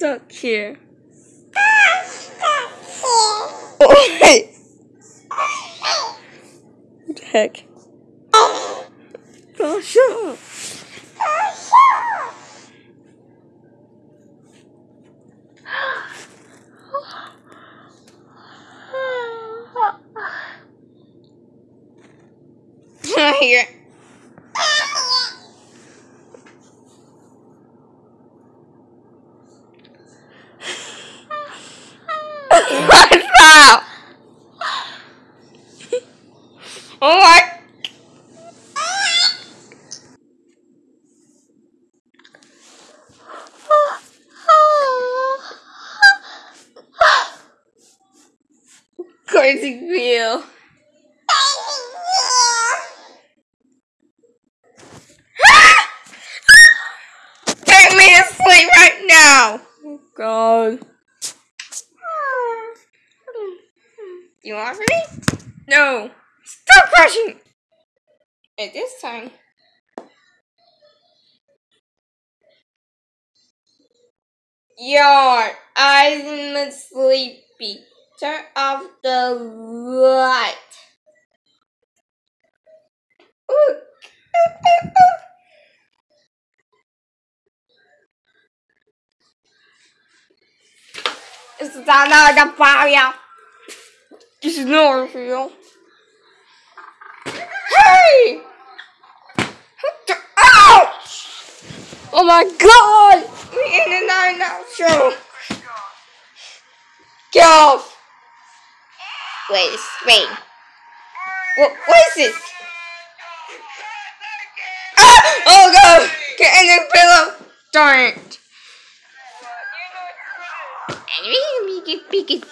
stuck here. Oh, wait. What the heck? Oh. Here. What's up? Oh my. Crazy feel. Get me to sleep right now. Oh God. You want me? No. Stop crushing. At this time. Your eyes are sleepy. Turn off the light. Ooh. It's not the fire. This is not real. Hey! What the- Ouch! Oh my god! We're in another now show. Get off! Wait, wait. What, what is this? Ah! Oh god! Get in the pillow! Darn it! We get big as.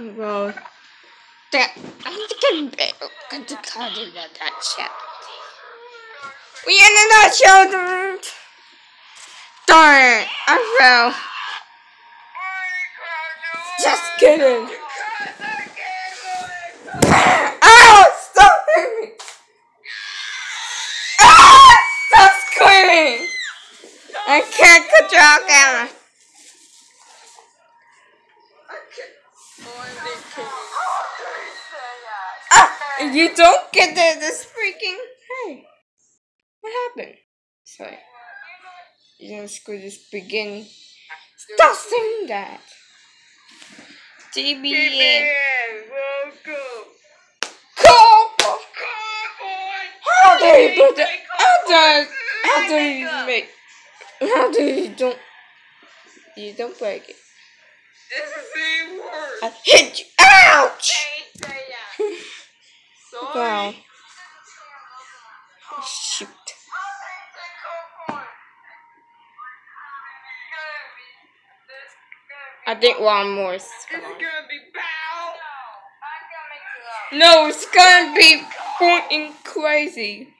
Oh god. That, I think I'm going to call it that chat. We in a nutshell! Darn! I fell. Just kidding. Ow! Stop screaming! Ah! Stop screaming! I can't control camera. Ah! You don't get the, this freaking. Hey. What happened? Sorry. You don't screw this beginning. Stop saying that. TBN. Cowboy. How do you put that? How does? How do you make? How do you don't? You don't break it. This is even worse. I hit you. Ouch! Sorry. Wow. I think one more. is It's gonna- gonna be bow. No, it's gonna be fucking crazy.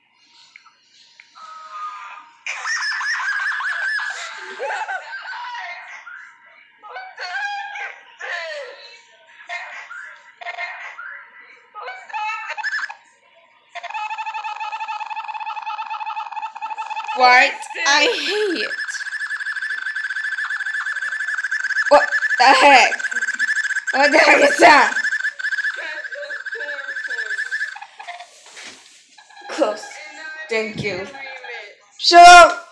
What? I hate it. What the heck? What the heck is that? Close. Thank you. Shut up!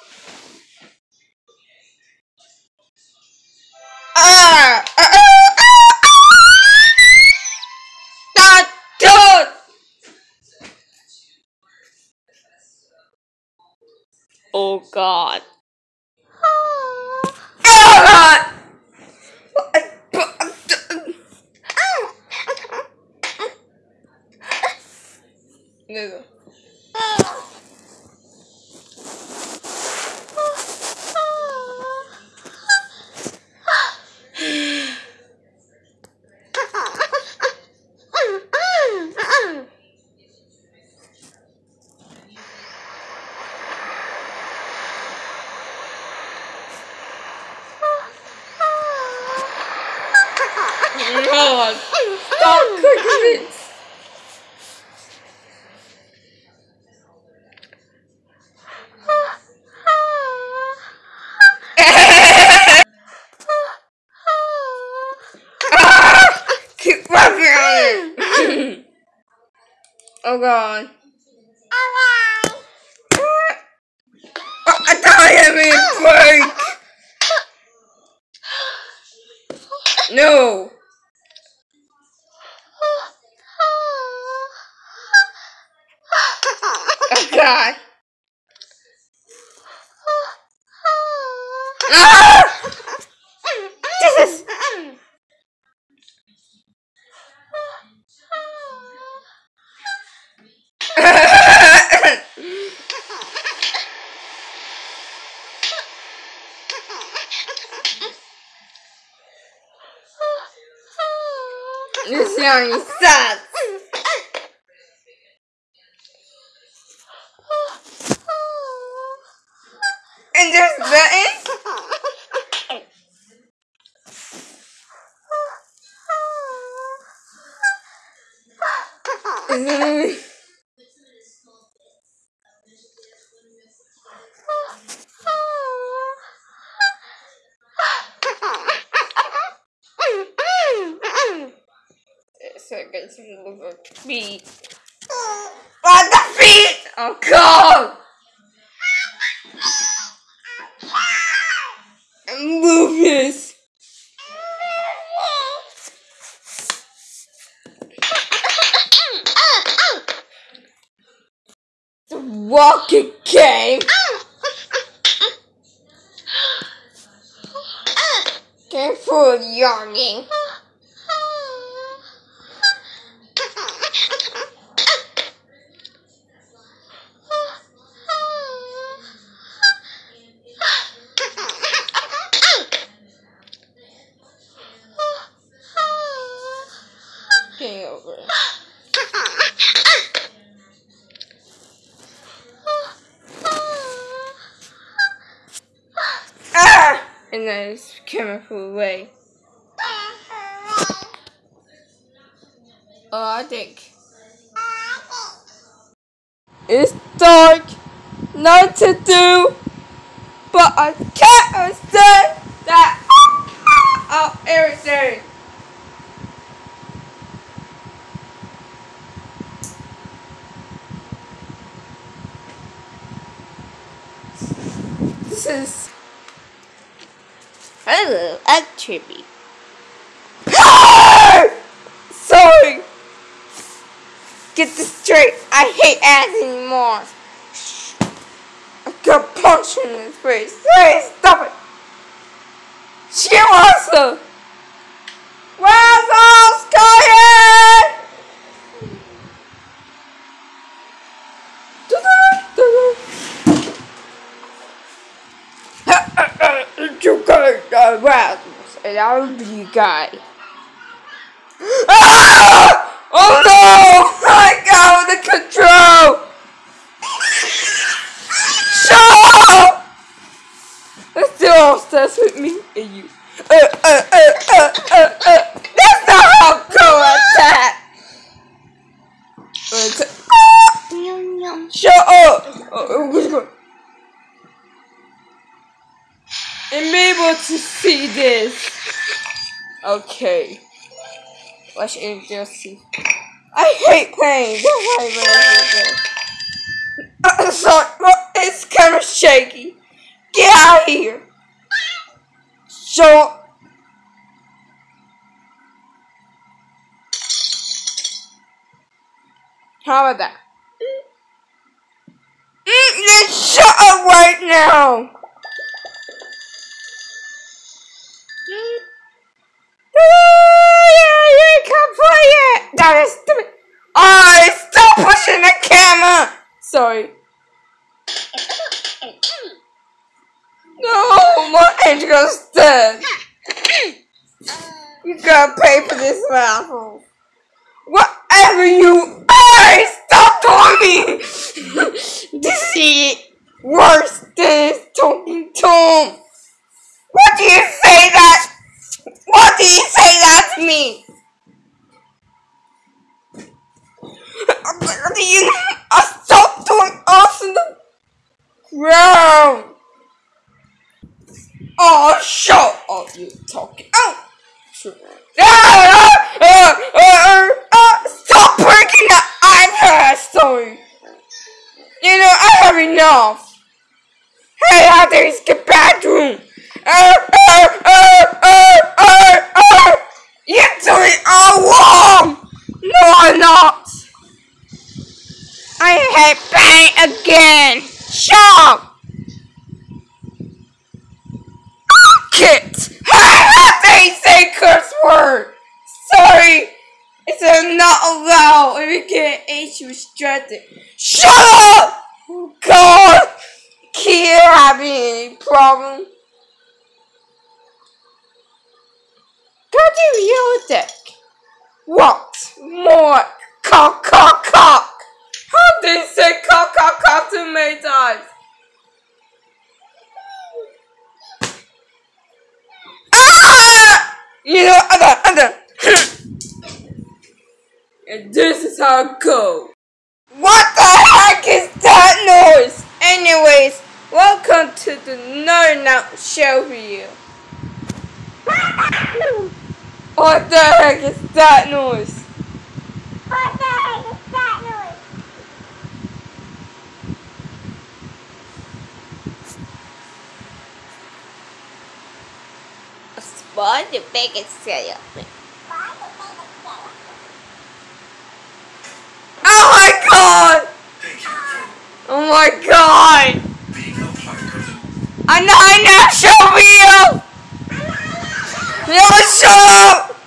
Oh god. Oh, I thought I had me break. No. Oh god. Ah! This is. this young sucks. And there's buttons. Mm. So it gets a little bit feet. On the feet! Oh god! Move this! The walking game! Careful, yawning. Getting over it. Ah! And then coming. Oh, I think. It's dark. Not to do. But I can't understand that. Oh, everything. This is. Hello, a tribute. Sorry. Get this straight. I hate ads anymore. I got punched in the face. Hey, stop it. She wants to. Where's all Sky? You guys are rascals, and I'll be you guy. Ah! Oh no! I got out of control! Shut up! That's still obsessed with me and you. Uh, uh, uh, uh, uh, uh. That's not how go attack! Atta-! Shut up! Oh, I'm able to see this. Okay. Let's just see. I hate pain. Sorry, it's kind of shaky. Get out of here. So. How about that? Mm, shut up right now. Oh, you can't play it. Oh, stop pushing the camera. Sorry. No, my angel's dead. You gotta pay for this raffle. Whatever you. Hey, stop talking. this is worse than talking Tom. What do you say that? What do you say that to me? Do you stop doing us in the ground? Oh, shut up, you talking. Oh, sure. Ah, ah, ah, ah, stop breaking the iPad! Sorry. You know, I have enough. Hey, out there is the bathroom. Wrong. No, I'm not. I hate pain again. They say curse word? Sorry. It's not allowed get age restricted. Shut up! God! Can't having any problem. Go to your deck. What? More cock cock cock. How do they say cock cock cock too many times? Ah! You know, other, other. and this is how it goes. What the heck is that noise? Anyways, welcome to the Nerd Out Show for you. What the heck is that noise? What the heck is that noise? Spawn the biggest cereal. Oh my god! Thank you for Oh my god! being a part of the A nine national video! No, shut up!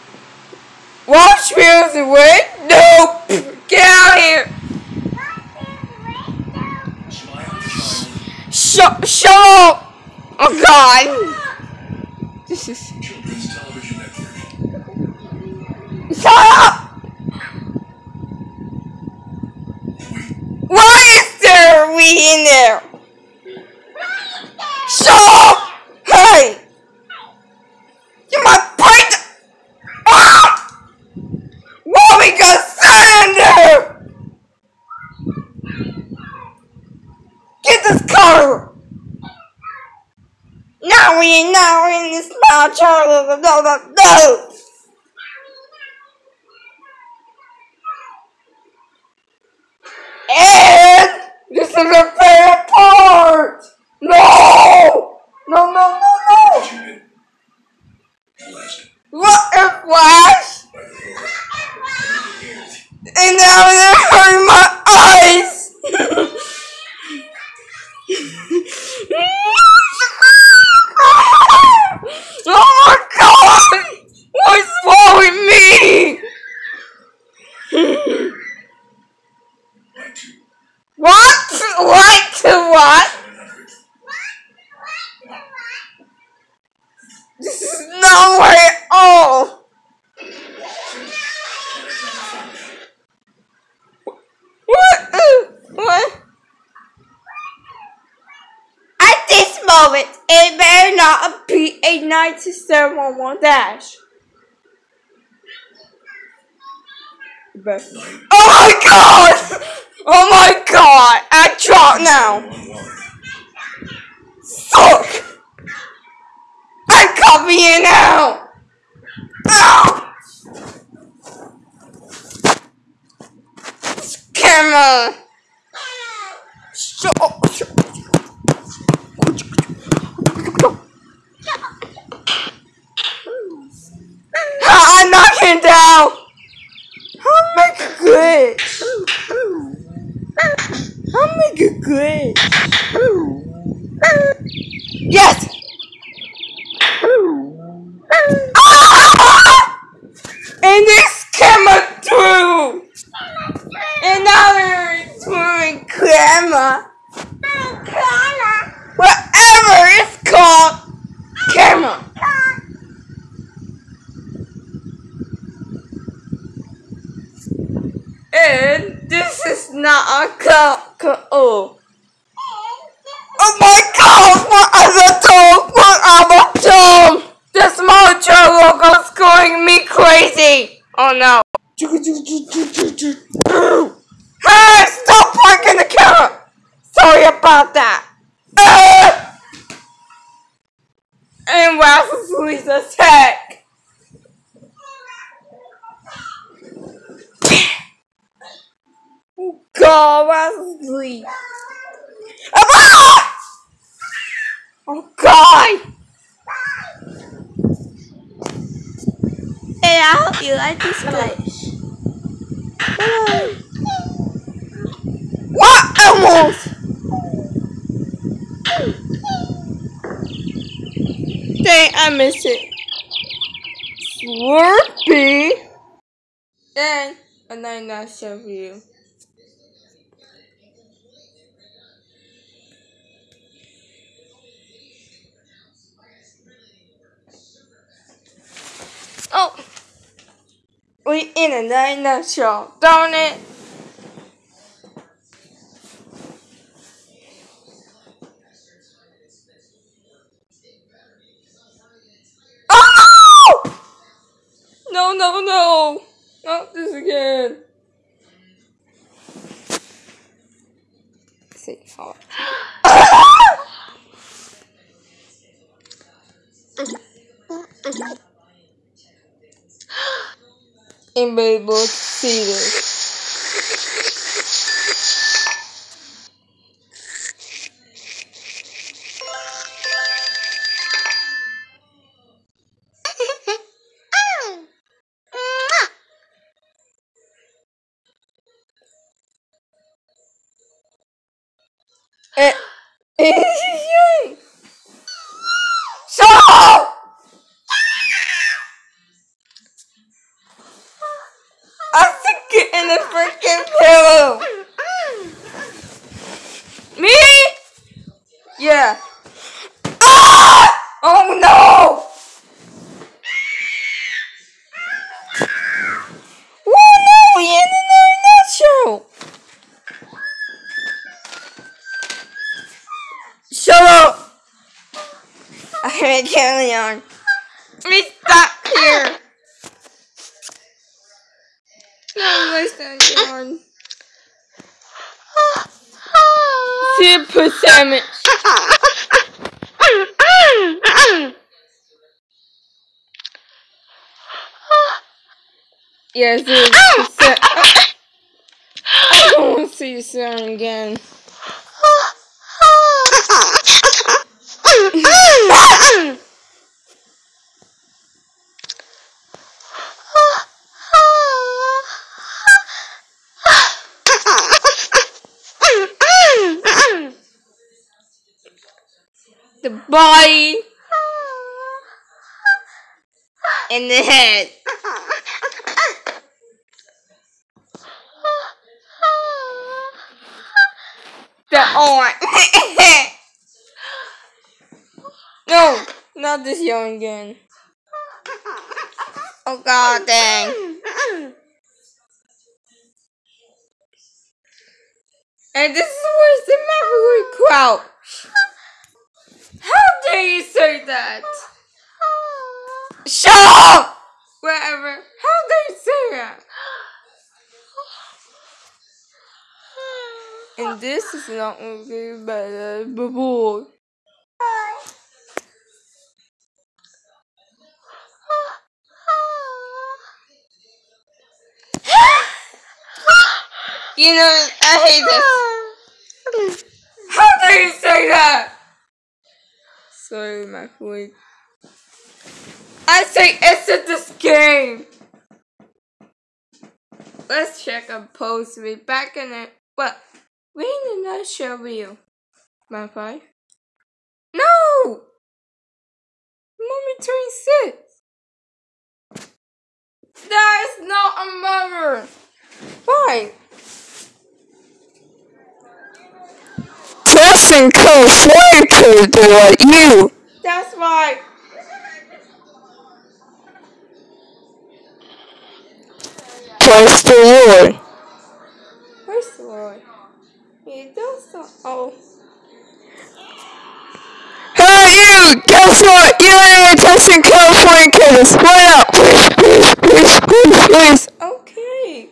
Watch videos and wait? Nope! Get out of here! Shut, shut up! Oh god! This is. Shut up! Why is there we in there? Shut up! Hey! You might break. Ah! Sand in? Get this car! Now we now in this small of no no no! And this is the favorite part! No! No, no, no, no! But you been blasted What a flash! by the Lord. And it is And now it hurt my eyes! oh my god! What's wrong with me? like to What? Like to what? 700. This is no way at all! What? Uh, What? At this moment, it better not be a 9711 dash. But- Oh my god! Oh my god! I drop now! Fuck! I'm copying now! Ow! Camera! Shut up! Shut I'm knocking down! I'll make it good! I'll good! Yes! And this camera through! And now we're doing camera. Whatever it's called, camera. And this is not a cup. Oh. My god, what other dog? What other? The small Joe logo's going me crazy. Oh no. Hey, stop parking the car. Sorry about that. Uh! And Raffles Lisa's attack. Oh Please. Ah! Oh God! Hey, I hope you like this place. What? Almost. Dang, I missed it. Slurpee. And a night nice show for you. Oh, we in a night nutshell, darn it. Oh no! No, no, no! Not this again. Anybody able to see this? Eh, eh, Shut up! I'm sick in the freaking pillow. Me? Yeah. Ah! Oh no! Oh no! We ended our show. Shut up! I heard carry on. Let me stop here. No, my stand on. See percentage. Yes, it's percent. I don't want to see you sound again. The body and the head. The arm. no, not this young again. Oh god dang. And this is worse than Maverick Crouch. How dare you say that? Shut up! Whatever. How dare you say that? And this is not going to be better before. You know, I hate this. How dare you say that? Sorry, my boy. I say exit this game. Let's check a post. Be back in it. But we in a nutshell view. My five. No. Mommy twenty six. That is not a mother. Why? Code flame code to what you. That's why. Press the Lord. Where's the Lord? He does not. Oh. Hey you! Guess what? You ain't testing code flame code. Split up. Please, please, please, please, please. Okay.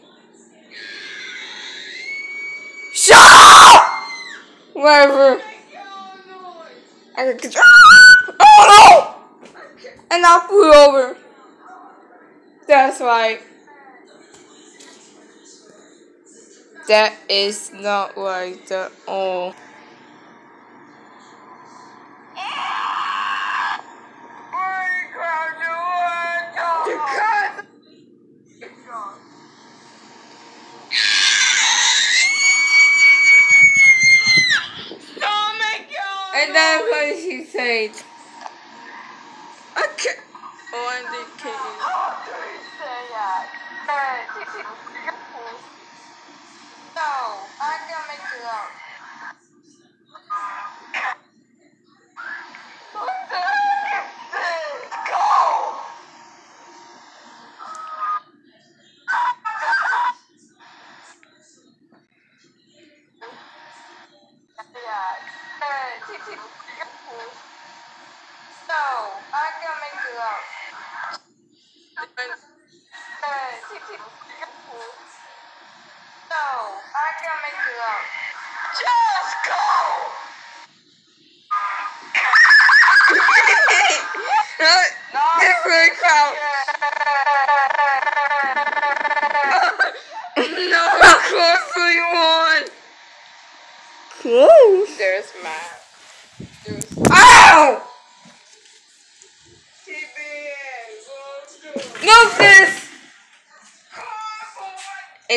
Shut up! Whatever. I can control. Oh no! And I flew over. That's right. That is not right at all.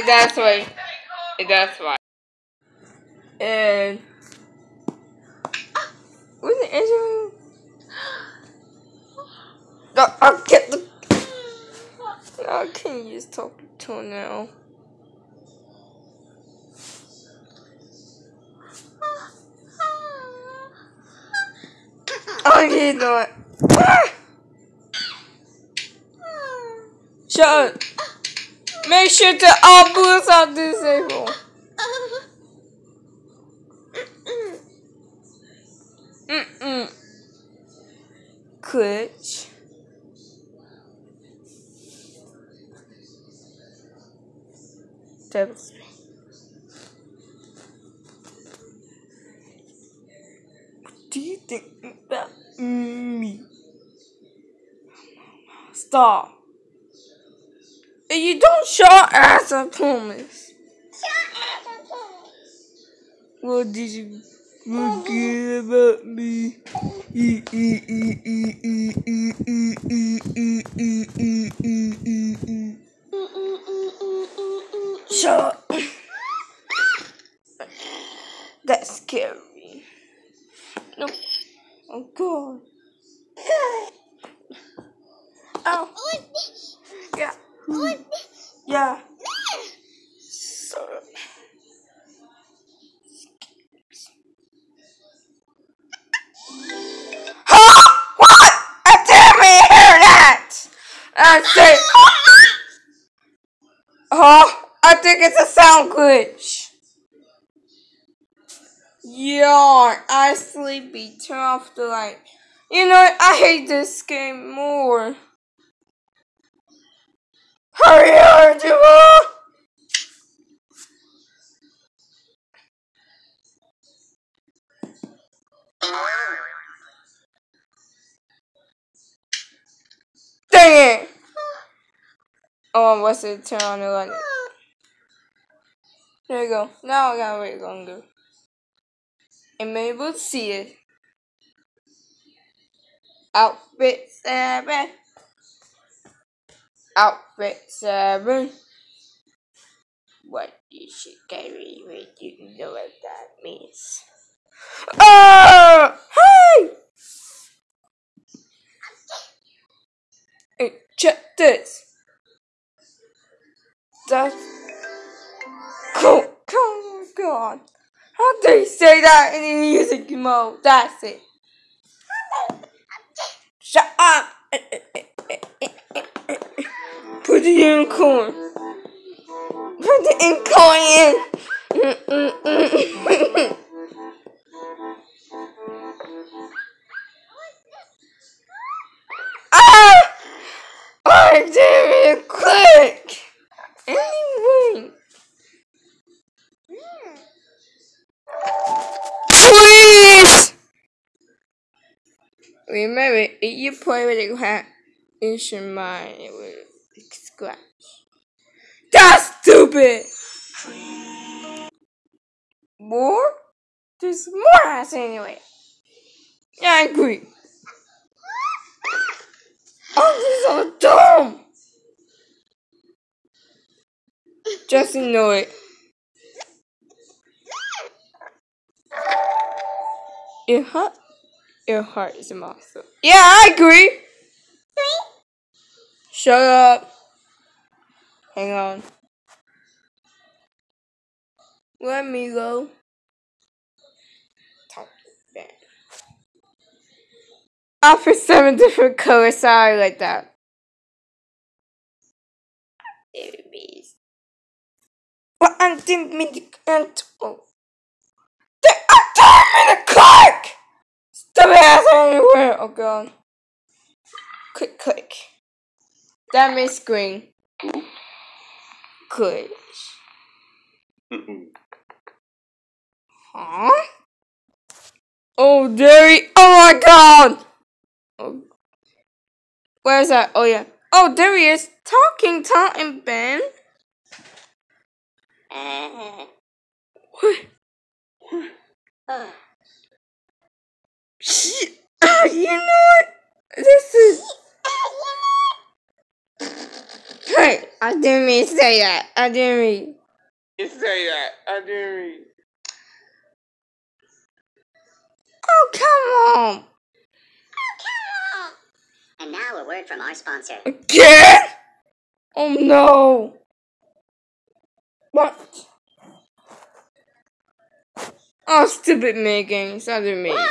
that's why. That's why. And was it issue? No, I get the. No, I can't use talk to now. I he's not. Shut up. Make sure to all boots are disabled. Mm-mm. That was. What do you think about me? Stop. Shut ass up, Thomas. What did you forget about me? Shut up. That's scary. No. Oh, God. Oh. Yeah. Yeah. Huh? What? I didn't hear that. I said. Huh? I think it's a sound glitch. Yarn. I sleepy. Turn off the light. You know? I hate this game more. Hurry Juma! Dang it! Oh, what's it? Turn on the light. There you go. Now I gotta wait longer. And maybe we'll see it. Outfit seven. Outfit seven. What you should carry with you know what that means. Oh! Hey! Hey, check this. That's cool. Oh my god. How do you say that in the music mode? That's it. Shut up. The unicorn. Put the unicorn in. ah! I even click. Anyway. Please! Remember, if you play with a hat, you should mind it scratch. That's stupid! more? There's more ass anyway. Yeah, I agree. Oh, this is so dumb. Just know it. Your heart, your heart is a monster. Yeah, I agree. Shut up. Hang on. Let me go. Talk bad. Offer seven different colors. Sorry, like that. Babies. Well, I didn't mean to. and- Oh. I didn't mean to click! Stop ass everywhere! Oh god. Click, click. That means green. Good. Huh? Oh, there he. Oh my god! Oh. Where's that? Oh, yeah. Oh, there he is. Talking Tom and Ben. You know what? This is. Hey, I didn't mean to say that. I didn't mean to say that. I didn't mean. Oh, come on. Oh, come on. And now a word from our sponsor. Again? Oh no. What? Oh, stupid Megan. I didn't mean to do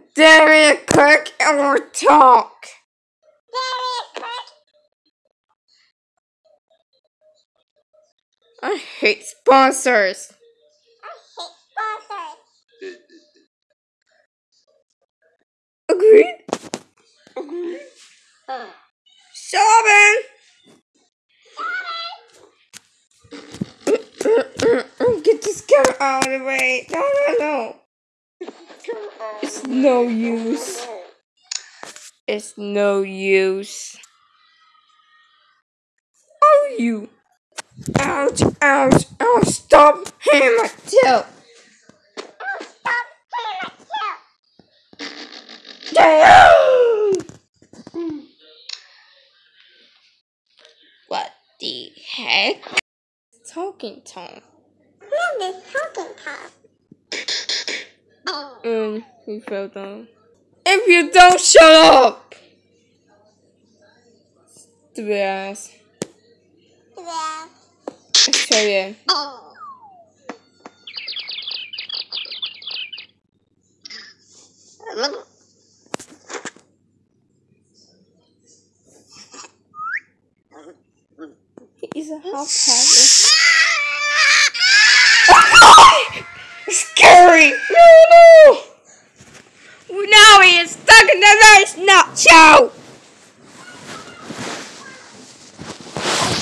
this. Darian Cook and we'll talk. I hate sponsors. I hate sponsors. Agreed? Agreed? Robin! Get this camera out of the way. No, no, no. It's no use. It's no use. Oh, you. Ouch, ouch, ouch. Stop hitting my tail. Damn! What the heck? Talking Tom. What is talking Tom? Um, he fell down. If you don't shut up! Stupid ass. So yeah. He's a half paddle. Scary! No, no! Now he is stuck in the ice nut show!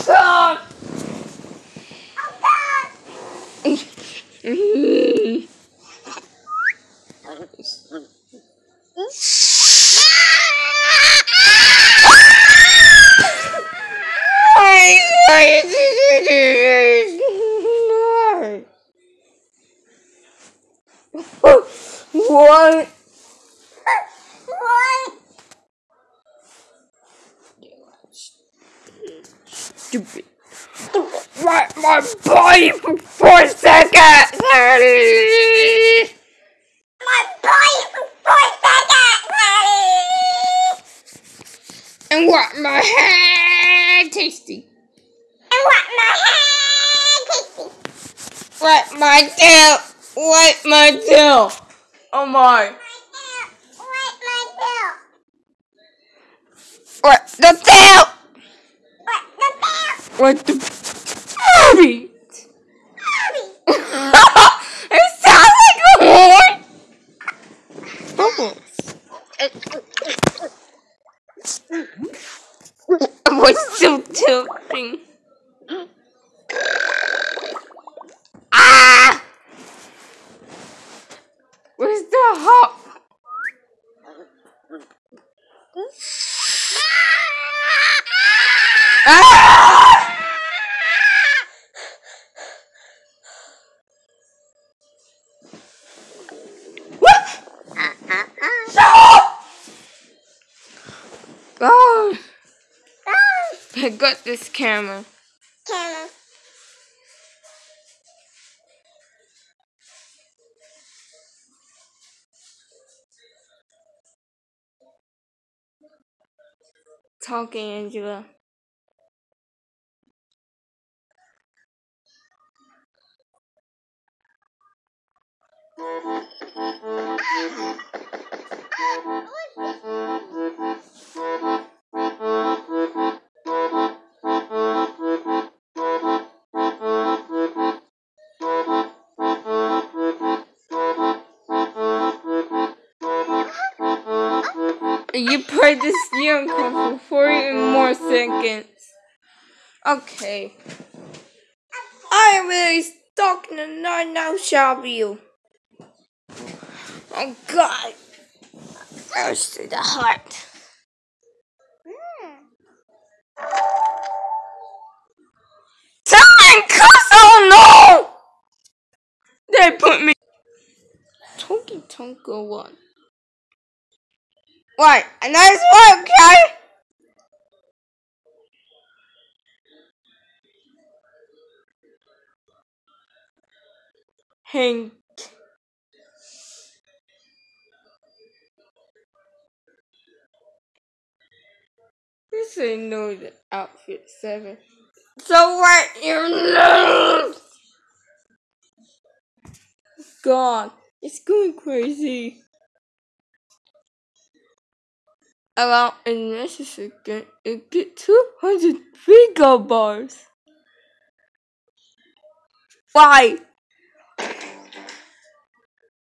Stop! Mm. Why- why you do this? No. What? Stupid. My body for four seconds! And what my head tasty. And what my head tasty. What my tail? What my tail? Oh my. What the tail? What the Abby? it sounds like a horn. What's still tilting? Talking, Angela. You played this unicorn for 40 more seconds. Okay. I am really stuck in a nine now shall you. Oh god. Goes to the heart. Time cuss oh no! They put me Tonky Tonka one. Right, a nice one, okay? Hank. This ain't no outfit seven. So what your nose? God, it's going crazy. Around in second, it get 200 finger bars. Why?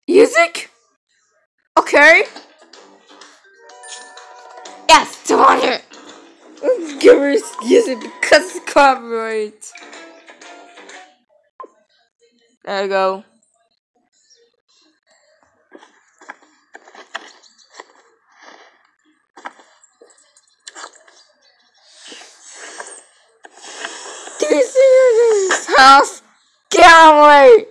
Music? Okay. Yes, 200. Give her music because it's copyright. There you go. This is his house. Get.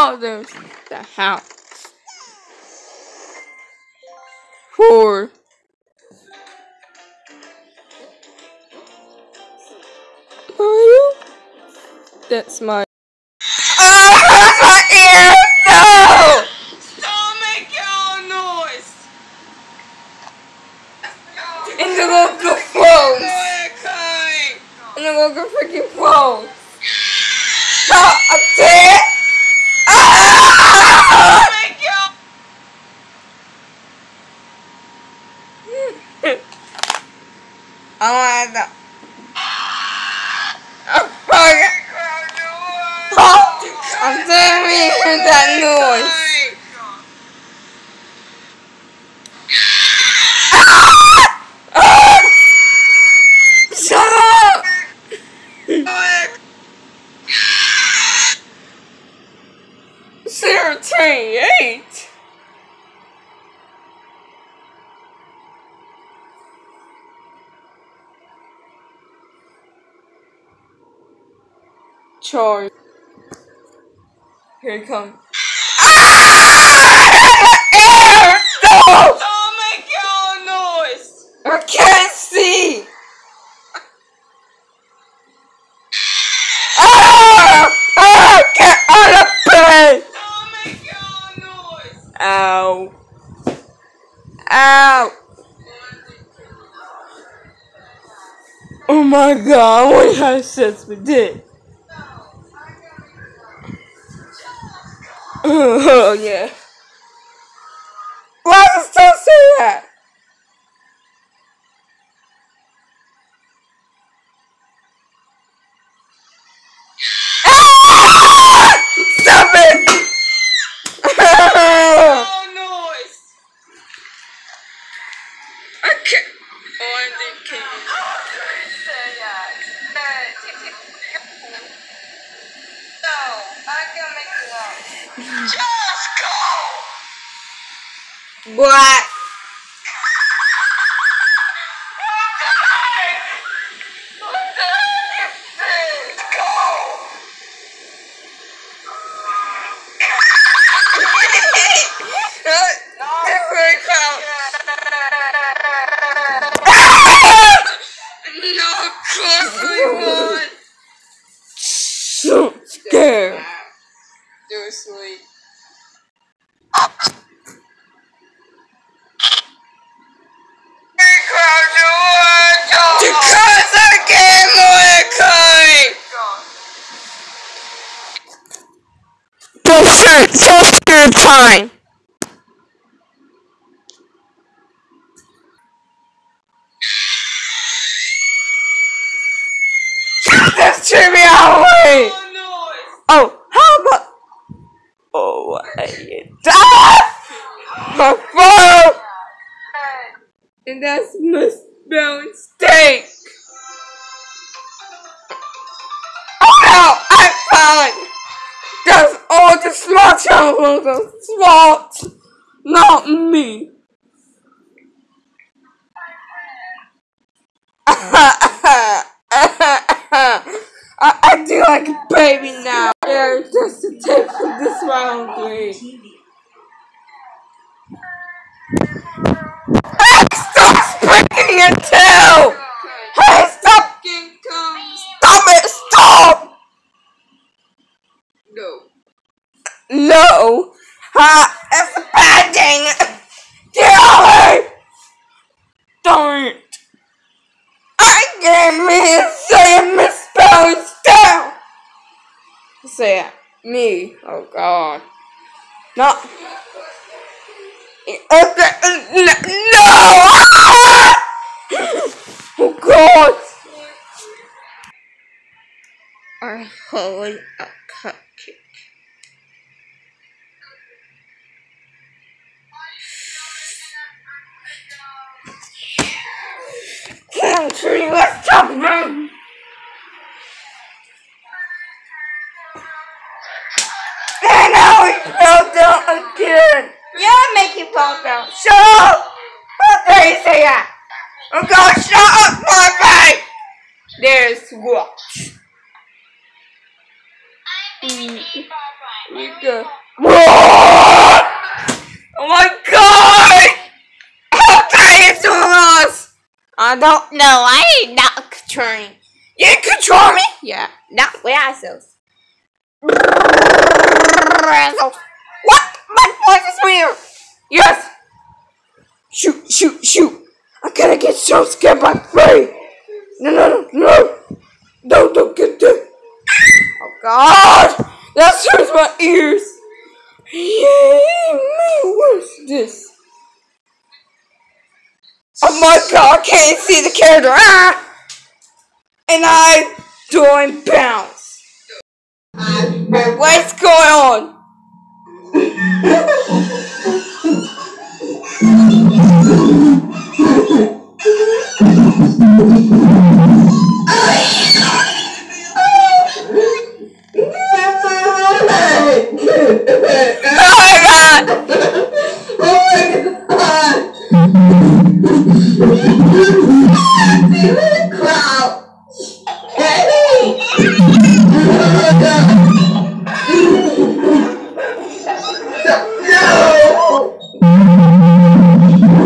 Oh, there's the house. Four. Mario? That's my. Ah, my ear! No! Don't make your noise! In the local phones! Okay. In the local freaking phones! Stop! I'm dead! Ah! Make your I want to. Oh, my God. Oh, I'm telling you hear that noise. Ah! Shut up! Zero twenty-eight. Charge. Here he comes. Ah! No! Don't make your noise! I can't see! Ah! Ah! Get out of bed! Don't make your noise! Ow. Ow. Oh my god, I wonder how sex with Oh yeah. Mordecai! Bullshit, social time. This trivia out of the way! Oh, how about? Oh, I ah! My phone! And that's misspelled steak. Oh smart channels are smart, not me. I, I do like a baby now. Yeah, just to take from this round three. Stop spanking your tail! Hey, stop! King comes! Stop it! Stop! No. No! Ha! Bad thing! Get away! Don't! I can't mean say a misspelling down! Say it. Me. Oh god. No. Okay. No! Oh god! I hold Country, let's talk about And now he fell down again. Yeah, make you fall down. Shut up! How dare you say that? I'm gonna shut up my face! There's what? Mm, you go. What? Oh my god! How dare you do us? I don't know. I ain't not controlling. You control me? Yeah, not with ourselves. What? My voice is weird. Yes. Shoot, shoot, shoot. I gotta get so scared by Frey. No, no, no, no. No, don't get there. Oh God. That hurts my ears. Yeah, man, what's this? Oh my God, I can't see the character. Ah! And I doing bounce. What's going on?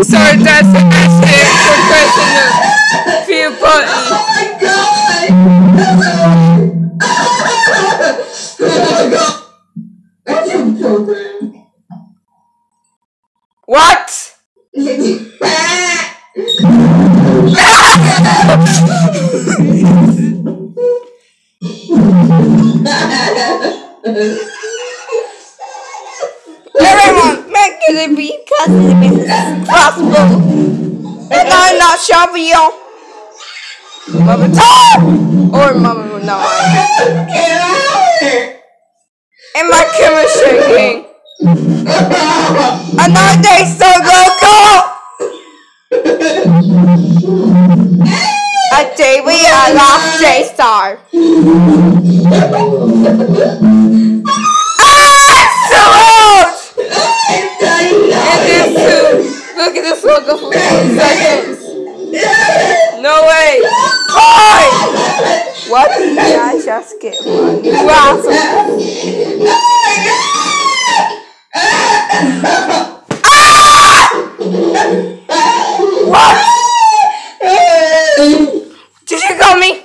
Sorry, that's an accident for pressing the few button. What? Gonna be cussing Mrs. Crossbow. And I'm not shopping y'all. Mama Tom! Or Mama no. And my camera's shaking. Another day so go A day we are lost J Star. Ah, so old! And this too. Look at this logo for two seconds. No way. Hi! What did I just get one? Wow. What? Did you call me?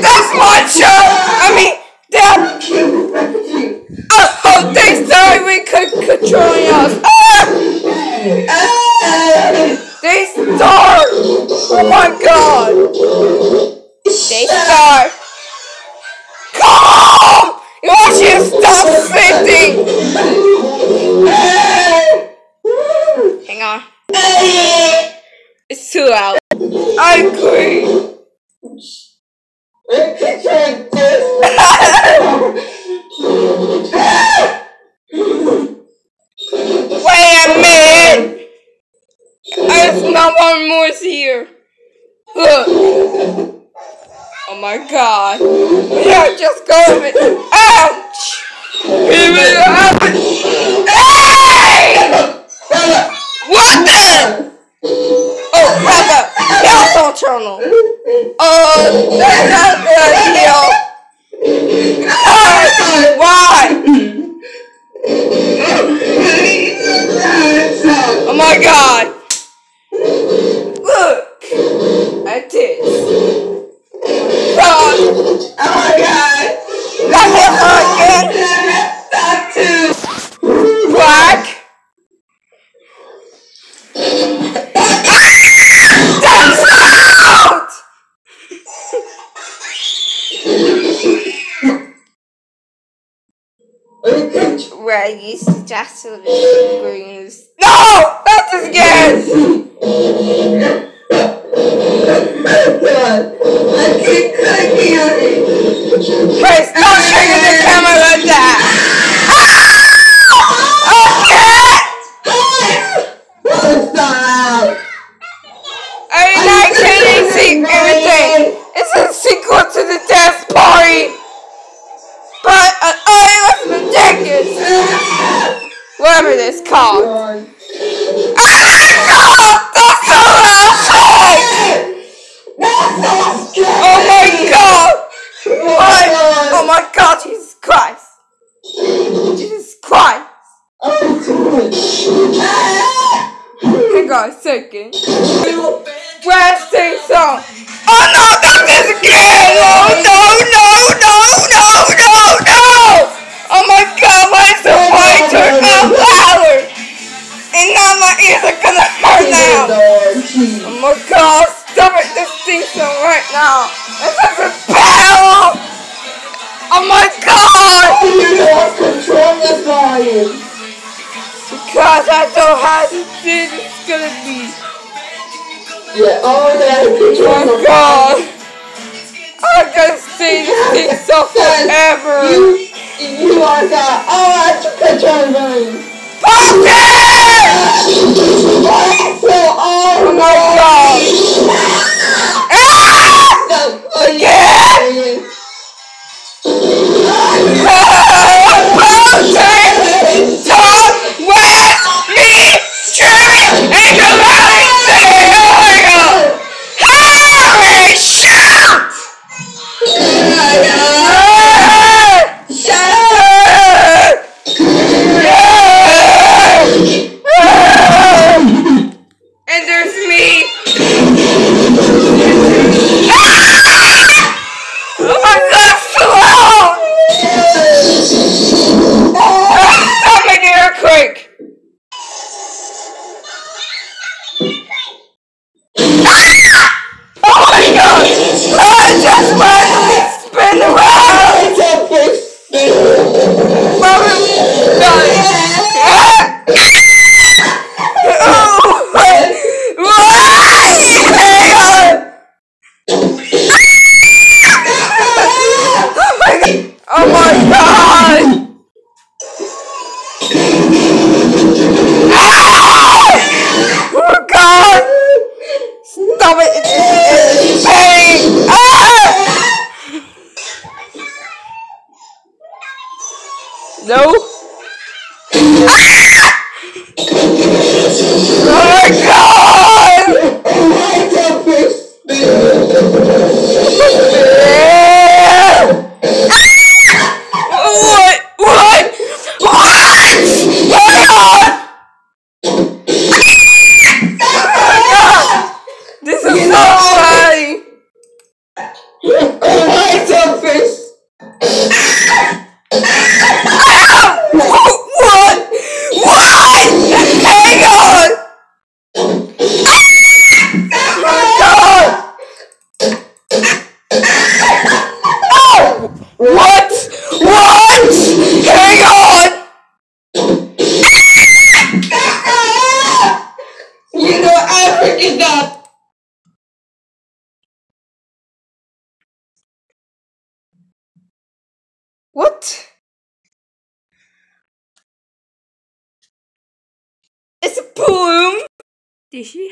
That's my show! I mean, Dad! Hope they sorry we could controlling us. Ah! They start! Oh my god! They start! Come! You to stop sitting! Hang on. It's too loud. I agree. Wait a minute! I smell one more here. Look. Oh my god. Yeah, just go Oh, Where you suggested the greens. No! Not this again! Chris, don't trigger the camera now my ears are gonna hurt now! Oh my god, stop it, this sing song right now! This is a battle! Oh my god! Oh, you are controlling me. Because I don't have to see this is gonna be. Yeah, oh that Oh my god! I'm gonna sing this thing so forever! You, you are God. Oh, I took control of So, oh, Oh my god! Stop it! It's, it's pain! Ah! No?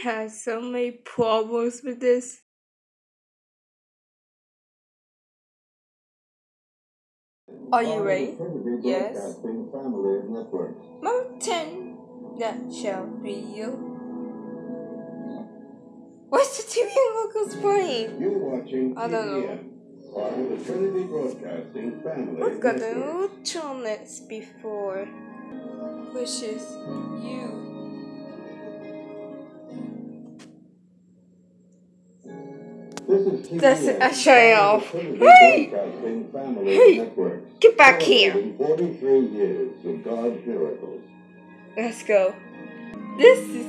Have so many problems with this? Are you ready? Yes. Mountain nutshell video. What's the TV locals playing? You're watching I don't know. Part of the Trinity Broadcasting family. We've got a network. new before, which is you. That's a show off. Hey! Hey! Get back here. Celebrating 43 years of God's miracles. Let's go. This is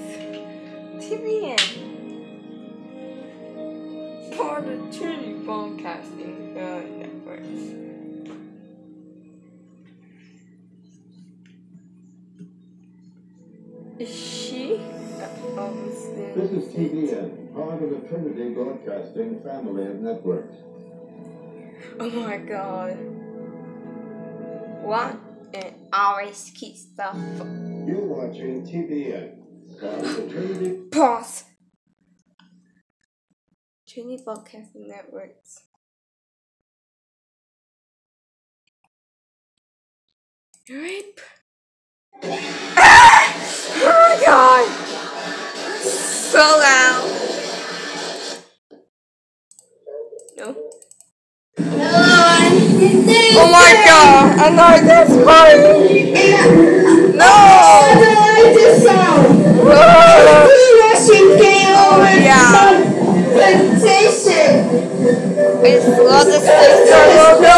TBN. Part of Trinity Broadcasting uh, Networks. She? Obviously. This is TBN, part of the Trinity Broadcasting family of networks. Oh my god. What? And always keep stuff. You're watching TBN, part of the Trinity Pause. Trinity Broadcasting Networks. Rape. Oh my god. So loud. No. No oh my god. I know that's funny. No. Ah! Oh yeah. It's Lotus Sister logo.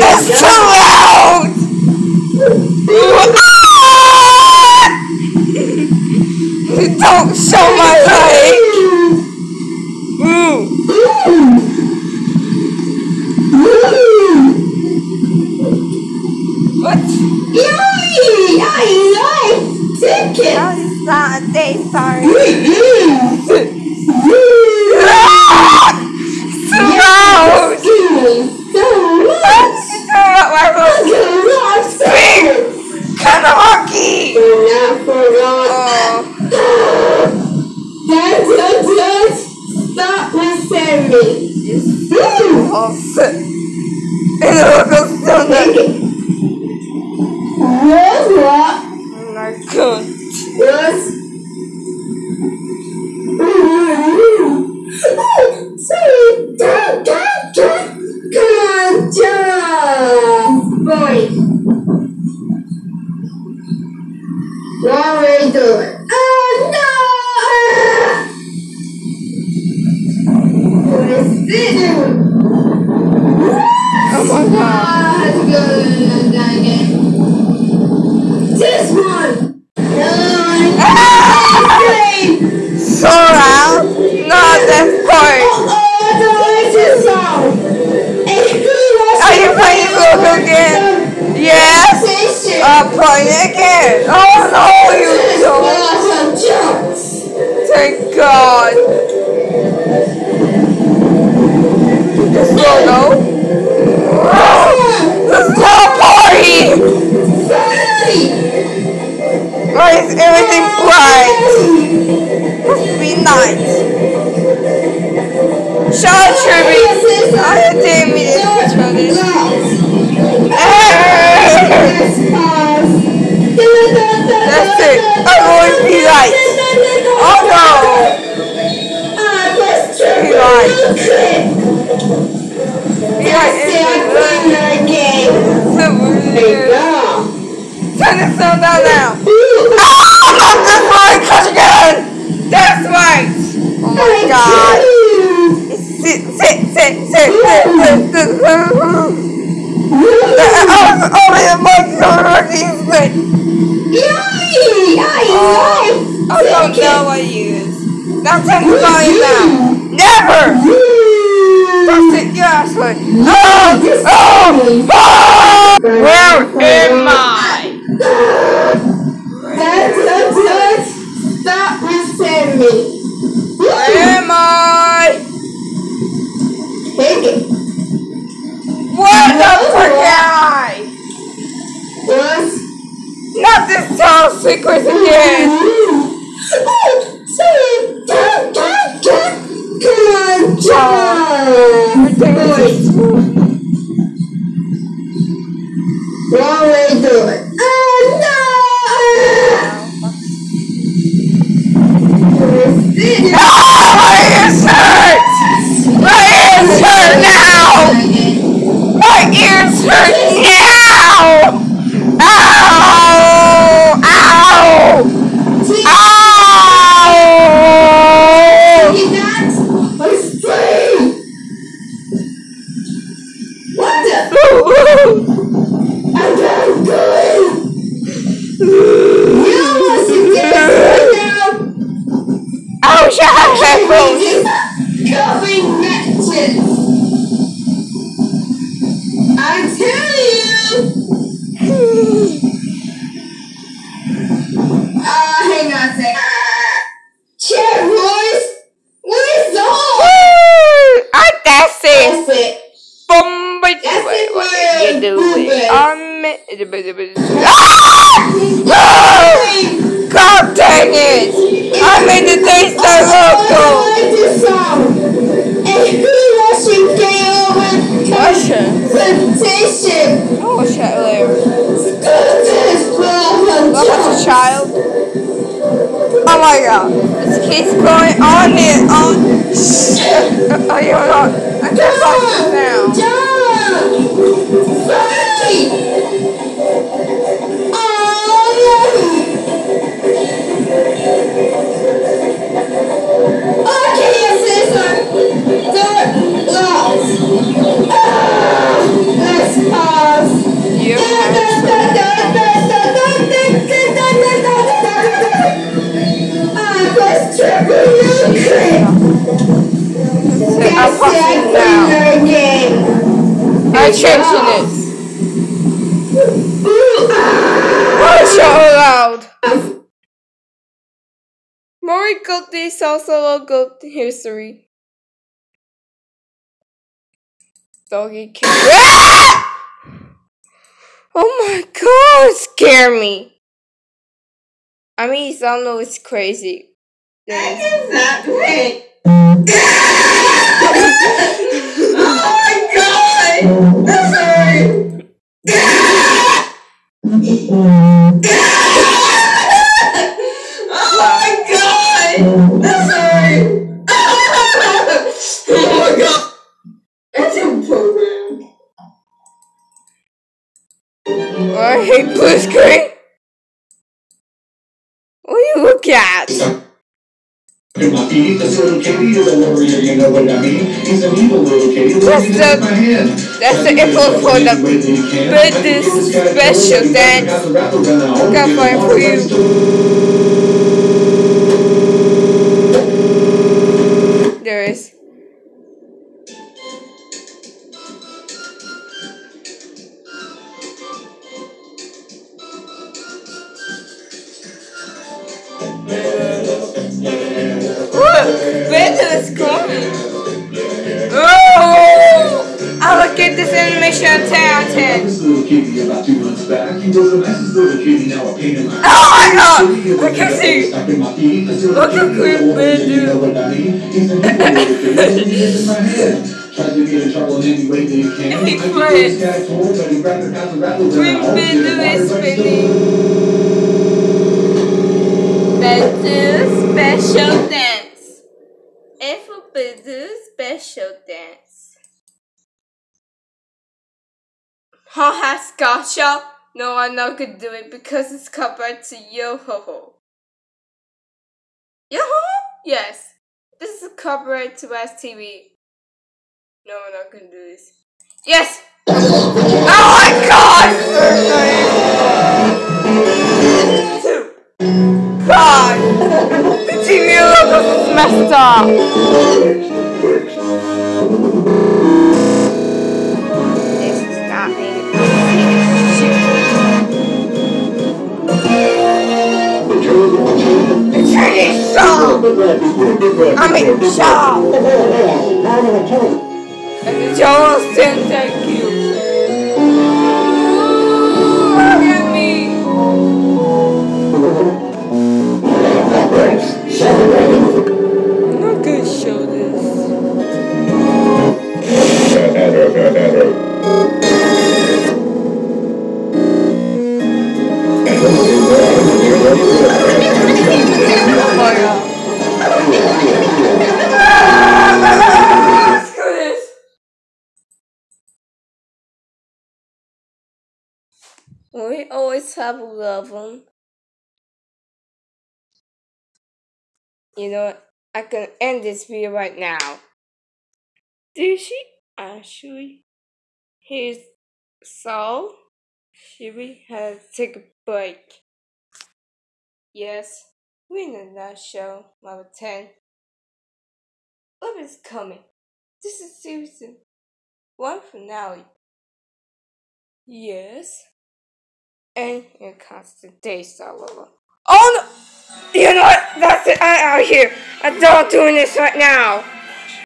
It's too! Sean Tribby. I damn it. That's rubbish. Be. Oh no. Be Turn sound down now. That's right, again. That's right. Oh my god. Oh, I don't know what you use. Now tell That's it, your ass one. Oh! Oh! oh! Where am I? sei coisa que é. Uhum. doggy cute. Oh my god, scare me. I mean, I don't know it's crazy. That is not great. oh my god! I'm sorry. oh my god! Oh I hate blue screen. What do you look at? That's the. That's the info for the birthday special dance. Got fire for you. Dreams been doing spinning. Let's do special dance. If we do special dance. Ho ha scotcha. No one now could do it because it's covered to yo ho ho. Yo ho ho? Yes. This is copyright to STV. No one gonna do this. Yes! Oh my god! Two. God! The TV logo is messed up! This is not a It's a song! I'm in shock! And Joel saying thank you. We always have love them. You know? I can end this video right now. Did she actually? Should we have to take a break? Yes, we in that show, number 10. Love is coming. This is season one finale. Yes. And here comes the Daystar lover. Oh no! You know what? That's it. I'm out here. I'm done doing this right now.